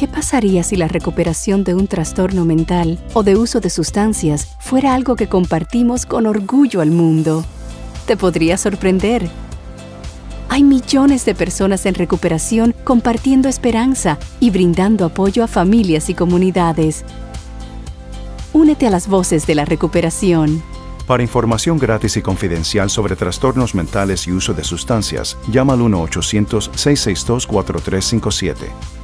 ¿Qué pasaría si la recuperación de un trastorno mental o de uso de sustancias fuera algo que compartimos con orgullo al mundo? Te podría sorprender. Hay millones de personas en recuperación compartiendo esperanza y brindando apoyo a familias y comunidades. Únete a las voces de la recuperación. Para información gratis y confidencial sobre trastornos mentales y uso de sustancias, llama al 1-800-662-4357